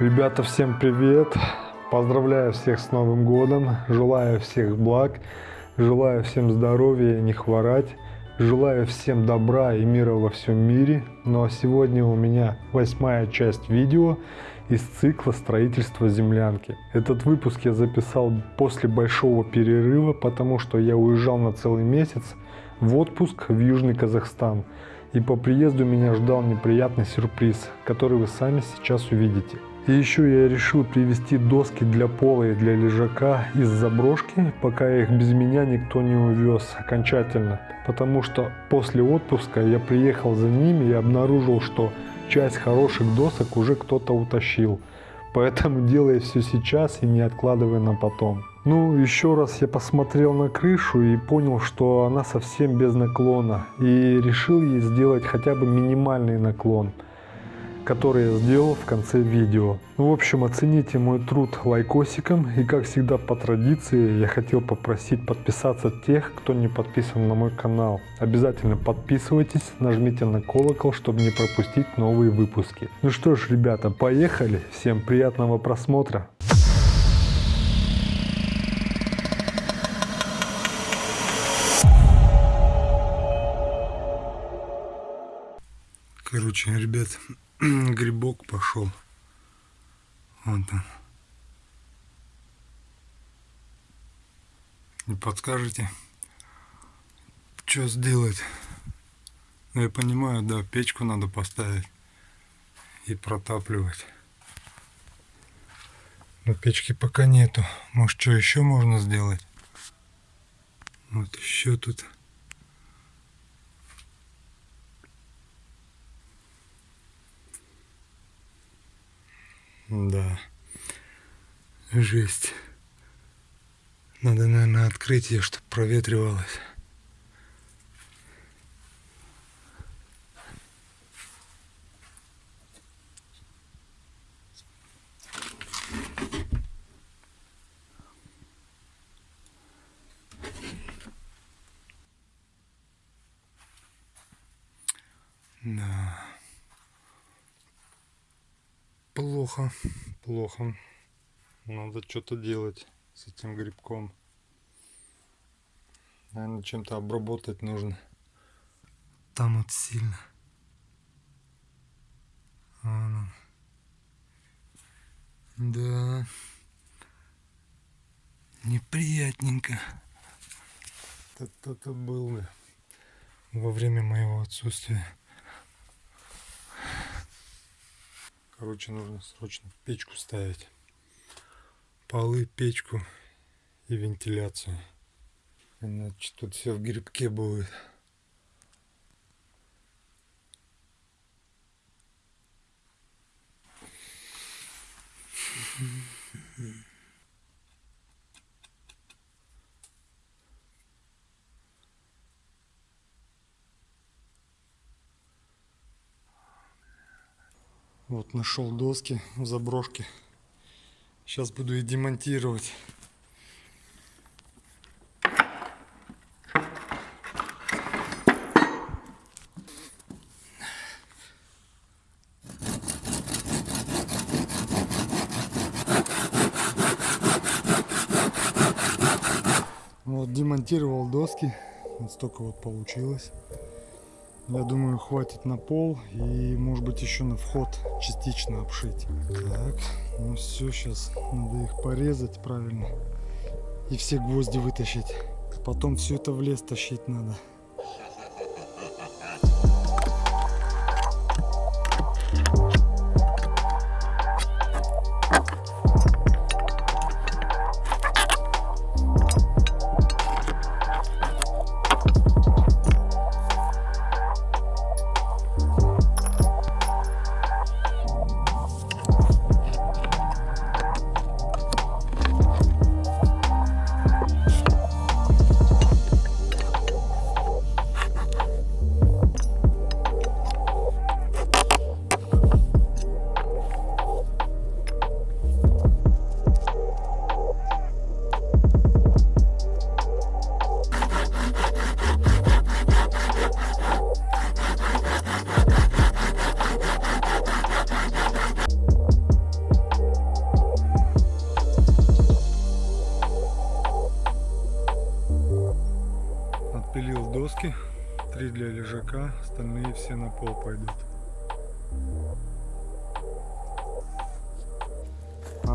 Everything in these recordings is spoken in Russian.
Ребята, всем привет! Поздравляю всех с Новым годом, желаю всех благ, желаю всем здоровья не хворать, желаю всем добра и мира во всем мире. Ну а сегодня у меня восьмая часть видео из цикла строительства землянки. Этот выпуск я записал после большого перерыва, потому что я уезжал на целый месяц в отпуск в Южный Казахстан. И по приезду меня ждал неприятный сюрприз, который вы сами сейчас увидите. И еще я решил привезти доски для пола и для лежака из заброшки, пока их без меня никто не увез окончательно. Потому что после отпуска я приехал за ними и обнаружил, что часть хороших досок уже кто-то утащил. Поэтому делай все сейчас и не откладывай на потом. Ну, еще раз я посмотрел на крышу и понял, что она совсем без наклона. И решил ей сделать хотя бы минимальный наклон который я сделал в конце видео. Ну, в общем, оцените мой труд лайкосиком и как всегда по традиции я хотел попросить подписаться тех, кто не подписан на мой канал. Обязательно подписывайтесь, нажмите на колокол, чтобы не пропустить новые выпуски. Ну что ж, ребята, поехали. Всем приятного просмотра. Короче, ребят, грибок пошел. Вот он. Не подскажете, что сделать? Ну, я понимаю, да, печку надо поставить и протапливать. Но печки пока нету. Может, что еще можно сделать? Вот еще тут Да. Жесть. Надо, наверное, открыть ее, чтобы проветривалось. Да. Плохо, плохо. Надо что-то делать с этим грибком. Наверное, чем-то обработать нужно. Там вот сильно. Вон Да. Неприятненько. Это был во время моего отсутствия. Короче, нужно срочно печку ставить. Полы, печку и вентиляцию. Иначе тут все в грибке будет. Mm-hmm. Вот нашел доски в заброшке. Сейчас буду их демонтировать. Вот демонтировал доски. Вот столько вот получилось. Я думаю, хватит на пол и, может быть, еще на вход частично обшить. Так, ну все, сейчас надо их порезать правильно и все гвозди вытащить. Потом все это в лес тащить надо.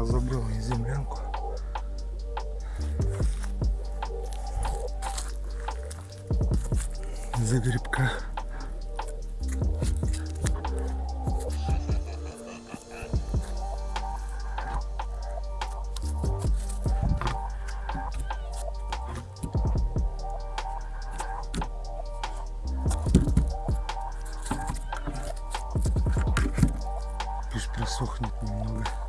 Забрал я землянку. За грибка. Пусть просохнет немного.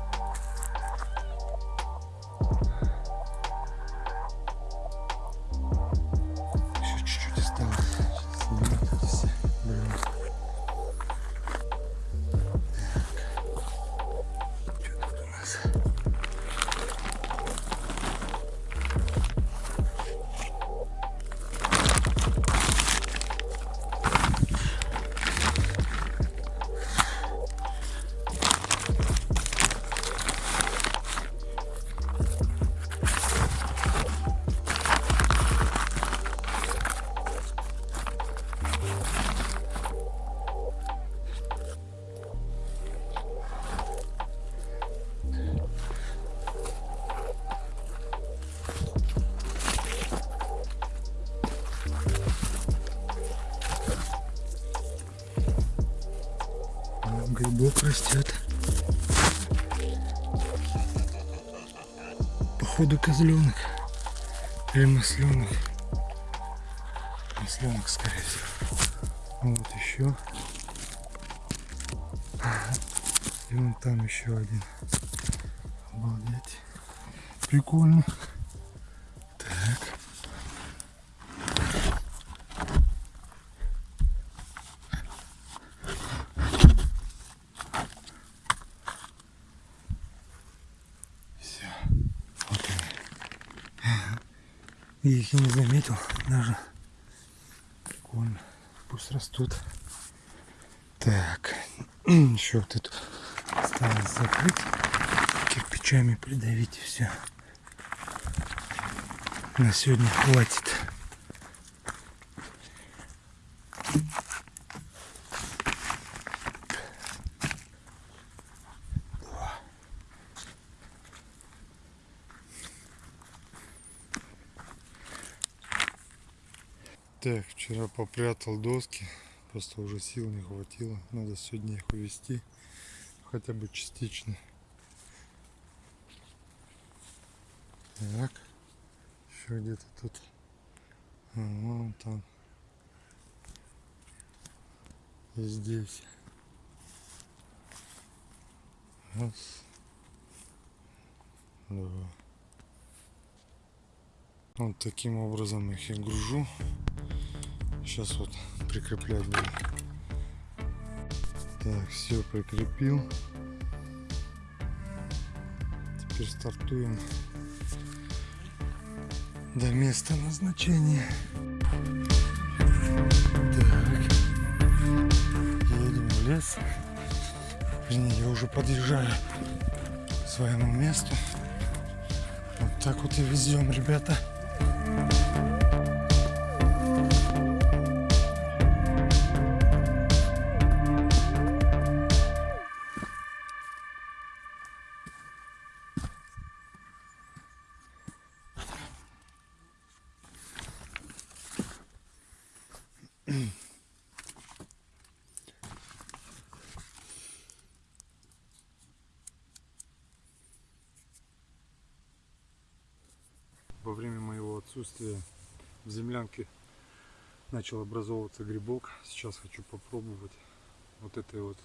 растет. Походу козленок. Или масленок. Масленок, скорее всего. Вот еще. И вон там еще один. Обалдеть. Прикольно. Я их и не заметил даже. Прикольно. Пусть растут. Так. Еще вот эту осталось закрыть. Кирпичами придавить и все. На сегодня хватит. Так, вчера попрятал доски, просто уже сил не хватило. Надо сегодня их увести, хотя бы частично. Так, еще где-то тут, а, вон там, и здесь. Раз, два. Вот таким образом их и гружу. Сейчас вот прикреплять буду. Так, все прикрепил. Теперь стартуем до места назначения. Так. Едем в лес. Вернее, я уже подъезжаю к своему месту. Вот так вот и везем, ребята. Отсутствия в землянке начал образовываться грибок. Сейчас хочу попробовать вот этой вот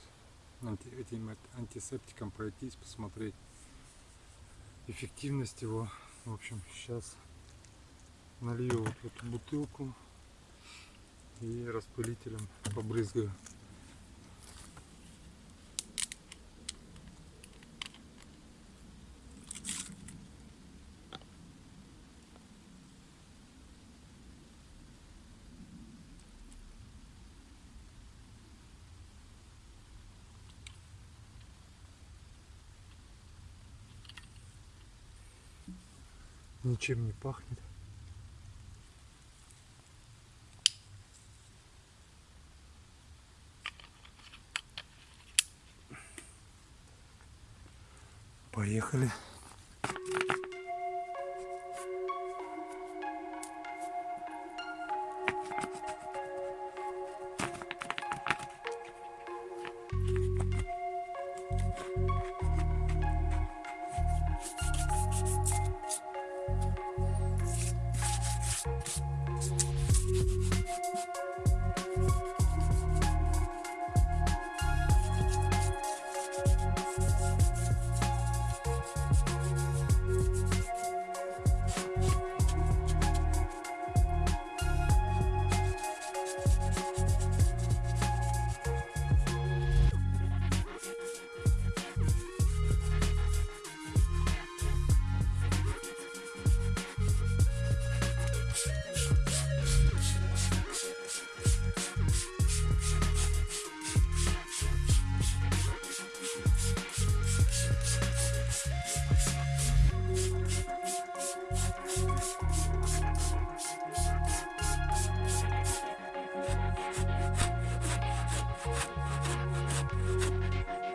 анти, этим антисептиком пройтись, посмотреть эффективность его. В общем, сейчас налью вот эту бутылку и распылителем побрызгаю. ничем не пахнет. Поехали. フフフ。